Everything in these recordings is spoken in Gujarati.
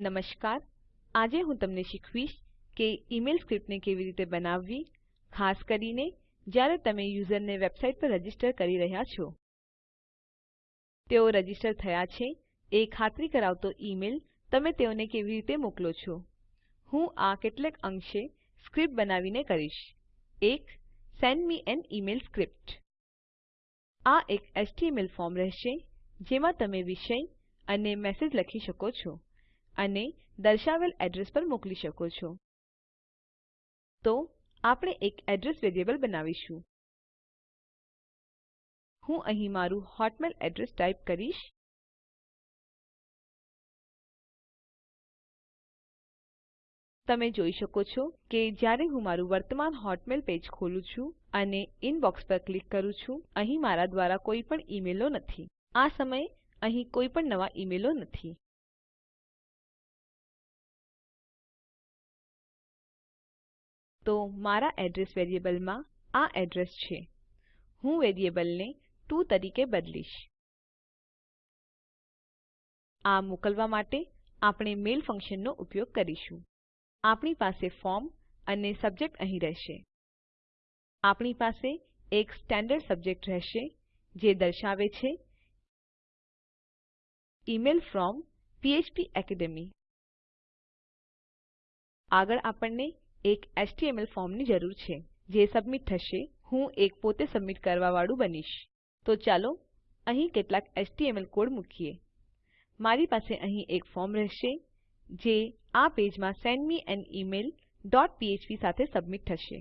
નમસ્કાર. આજે હું તમને શીખવીશ કે ઈમેલ સ્ક્રિપ્ટને કેવી રીતે બનાવવી, ખાસ કરીને જ્યારે તમે યુઝરને વેબસાઇટ પર રજિસ્ટર કરી રહ્યા છો. તેઓ રજિસ્ટર થયા છે, એ ખાતરી કરાવતો ઈમેલ તમે તેઓને કેવી રીતે મોકલો છો. હું આ કેટલેક અંશે સ્ક્રિપ્ટ બનાવીને કરીશ. એક, send me an email script. આ એક એચટીએમએલ ફોર્મ રહેશે, જેમાં તમે વિષય અને મેસેજ લખી શકો છો. અને દર્શાવેલ એડ્રેસ પર મોકલી શકો છો. તો, આપણે એક એડ્રેસ વેરિયેબલ બનાવીશું. હું અહીં મારું હોટમેલ એડ્રેસ ટાઈપ કરીશ. તમે જોઈ શકો છો કે જ્યારે હું મારું વર્તમાન હોટમેલ પેજ ખોલું છું અને ઇનબોક્સ પર ક્લિક કરું છું, અહીં મારા દ્વારા કોઈ પણ ઈમેલો નથી. આ સમયે અહીં કોઈ પણ નવા ઈમેલો નથી. તો મારા એડ્રેસ વેરિયેબલમાં આ એડ્રેસ છે. હું વેરિયેબલને ટીઓ તરીકે બદલીશ. આ મોકલવા માટે આપણે મેલ ફંક્શનનો ઉપયોગ કરીશું. આપણી પાસે ફોર્મ અને સબ્જેક્ટ અહીં રહેશે. આપણી પાસે એક સ્ટેન્ડર્ડ સબ્જેક્ટ રહેશે, જે દર્શાવે છે ઇમેઇલ ફ્રોમ ફ્પેકેડમી આગળ આપણને એક એચટીએમએલ ફોર્મની જરૂર છે, જે સબમિટ થશે. હું એક પોતે સબમિટ કરવાવાળું બનીશ. તો ચાલો અહીં કેટલાક એચટીએમએલ કોડ મૂકીએ. મારી પાસે અહીં એક ફોર્મ રહેશે, જે આ પેજમાં send me an email dot php સાથે સબમિટ થશે.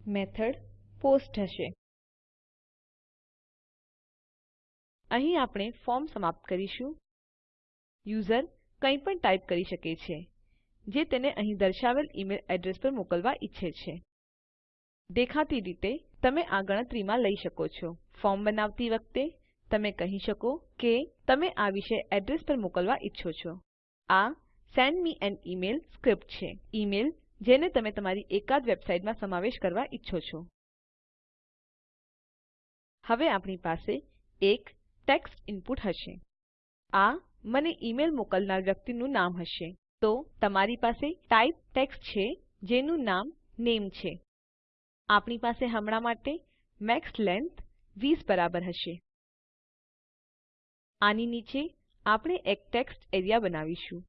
મેથડ પોસ્ટ હશે અહીં આપણે ફોર્મ સમાપ્ત કરીશું. યુઝર કંઈપણ ટાઈપ કરી શકે છે, જે તેને અહીં દર્શાવેલ ઈમેલ એડ્રેસ પર મોકલવા ઈચ્છે છે. દેખાતી રીતે, તમે આ ગણતરીમાં લઈ શકો છો. ફોર્મ બનાવતી વખતે, તમે કહી શકો કે તમે આ વિષય એડ્રેસ પર મોકલવા ઈચ્છો છો. આ send me an email script છે. ઈમેલ, જેને તમે તમારી એકાદ વેબસાઈટમાં સમાવેશ કરવા ઈચ્છો છો. હવે આપણી પાસે એક ટેક્સ્ટ ઇનપુટ હશે. આ મને ઈમેલ મોકલનાર વ્યક્તિનું નામ હશે. તો તમારી પાસે ટાઇપ ટેક્સ્ટ છે, જેનું નામ નેમ છે. આપણી પાસે હમણાં માટે મેક્સ લેન્થ 20 બરાબર હશે. આની નીચે આપણે એક ટેક્સ્ટ એરિયા બનાવીશું.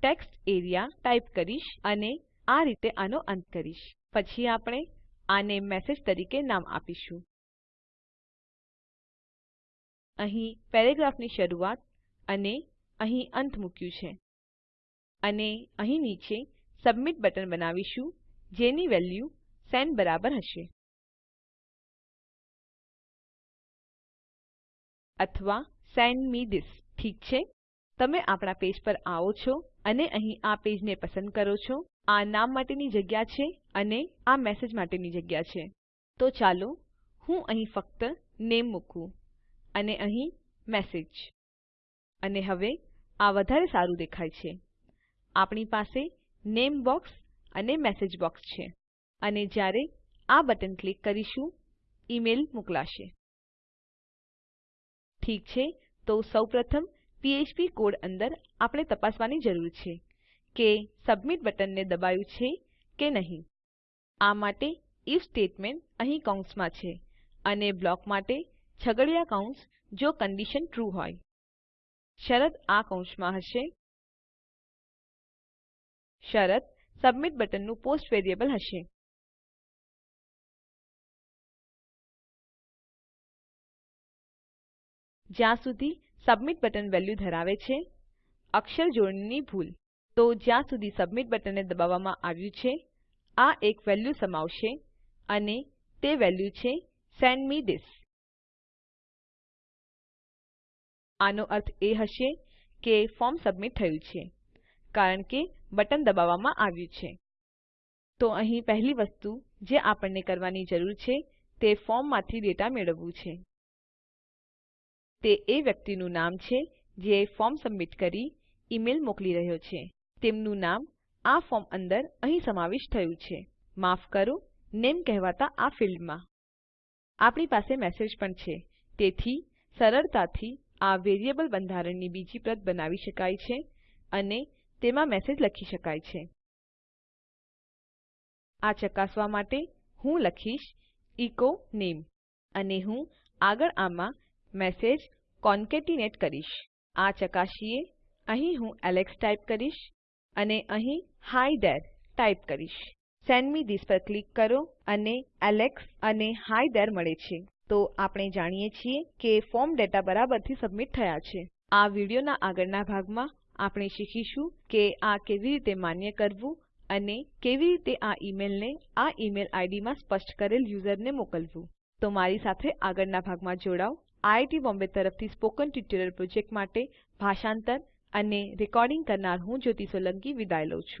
ટેક્સ્ટ એરિયા ટાઈપ કરીશ અને આ રીતે આનો અંત કરીશ. પછી આપણે આને મેસેજ તરીકે નામ આપીશું. અહીં પેરેગ્રાફની શરૂઆત અને અહીં અંત મૂક્યું છે. અને અહીં નીચે સબમિટ બટન બનાવીશું, જેની વેલ્યુ સેન્ડ બરાબર હશે. અથવા સેન્ડ મે થિસ ઠીક છે? તમે આપણા પેજ પર આવો છો અને અહીં આ પેજને પસંદ કરો છો. આ નામ માટેની જગ્યા છે અને આ મેસેજ માટેની જગ્યા છે. તો ચાલો હું અહીં ફક્ત નામે મૂકું અને અહીં મેસેજ. અને હવે આ વધારે સારું દેખાય છે. આપણી પાસે નામે બોક્સ અને મેસેજ બોક્સ છે. અને જ્યારે આ બટન ક્લિક કરીશું ઈમેલ મોકલાશે. ઠીક છે, તો સૌપ્રથમ પીએચપી કોડ અંદર આપણે તપાસવાની જરૂર છે કે સબમિટ બટનને દબાયું છે કે નહીં. આ માટે આઇએફ સ્ટેટમેન્ટ અહીં કૌંસમાં છે અને બ્લોક માટે છગડીયા કૌંસ જો કંડીશન ટ્રૂ હોય. શરત આ કૌંસમાં હશે. શરત સબમિટ બટનનું પોસ્ટ વેરિયેબલ હશે. જ્યાં સુધી સબમિટ બટન વેલ્યુ ધરાવે છે, અક્ષર જોડણીની ભૂલ. તો જ્યાં સુધી સબમિટ બટનને દબાવવામાં આવ્યું છે, આ એક વેલ્યુ સમાવશે અને તે વેલ્યુ છે સેન્ડ મે થિસ આનો અર્થ એ હશે કે ફોર્મ સબમિટ થયું છે, કારણ કે બટન દબાવવામાં આવ્યું છે. તો અહીં પહેલી વસ્તુ જે આપણને કરવાની જરૂર છે, તે ફોર્મમાંથી ડેટા મેળવવું છે. તે એ વ્યક્તિનું નામ છે જે ફોર્મ સબમિટ કરી ઈમેલ મોકલી રહ્યો છે. તેમનું નામ આ ફોર્મ અંદર અહીં સમાવિષ્ટ થયું છે. માફ કરો, નેમ કહેવાતા આ ફિલ્ડમાં. આપણી પાસે મેસેજ પણ છે. તેથી સરળતાથી આ વેરિયેબલ બંધારણની બીજી પ્રત બનાવી શકાય છે અને તેમાં મેસેજ લખી શકાય છે. આ ચકાસવા માટે હું લખીશ એચો નામે અને હું આગળ આમાં મેસેજ કોનકેટીનેટ કરીશ. આ ચકાસીએ, અહીં હું એલેક્સ ટાઈપ કરીશ અને અહીં હી થેરે ટાઈપ કરીશ. સેન્ડ મે થિસ પર ક્લિક કરો અને એલેક્સ અને હી થેરે મળે છે. તો આપણે જાણીએ છીએ કે ફોર્મ ડેટા બરાબરથી સબમિટ થયા છે. આ વિડીયોના આગળના ભાગમાં આપણે શીખીશું કે આ કેવી રીતે માન્ય કરવું અને કેવી રીતે આ ઈમેલને આ ઈમેલ આઈડી માં સ્પષ્ટ કરેલ યુઝરને મોકલવું. તો મારી સાથે આગળના ભાગમાં જોડાવ આઈઆઈટી બોમ્બે તરફથી સ્પોકન ટ્યુટોરીયલ પ્રોજેક્ટ માટે ભાષાંતર અને રેકોર્ડિંગ કરનાર હું જ્યોતિ સોલંકી વિદાય લઉં છું.